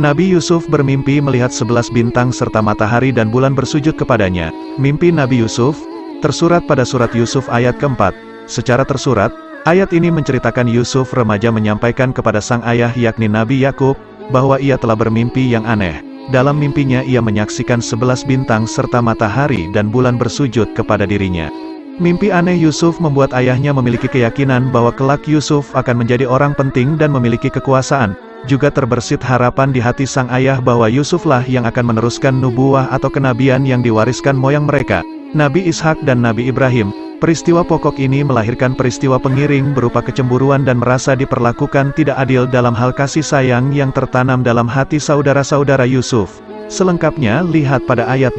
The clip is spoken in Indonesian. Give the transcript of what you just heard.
Nabi Yusuf bermimpi melihat sebelas bintang serta matahari dan bulan bersujud kepadanya. Mimpi Nabi Yusuf, tersurat pada surat Yusuf ayat keempat. Secara tersurat, ayat ini menceritakan Yusuf remaja menyampaikan kepada sang ayah yakni Nabi Yakub, bahwa ia telah bermimpi yang aneh. Dalam mimpinya ia menyaksikan sebelas bintang serta matahari dan bulan bersujud kepada dirinya. Mimpi aneh Yusuf membuat ayahnya memiliki keyakinan bahwa kelak Yusuf akan menjadi orang penting dan memiliki kekuasaan, juga terbersit harapan di hati sang ayah bahwa Yusuflah yang akan meneruskan nubuah atau kenabian yang diwariskan moyang mereka, Nabi Ishak dan Nabi Ibrahim. Peristiwa pokok ini melahirkan peristiwa pengiring berupa kecemburuan dan merasa diperlakukan tidak adil dalam hal kasih sayang yang tertanam dalam hati saudara-saudara Yusuf. Selengkapnya lihat pada ayat 8.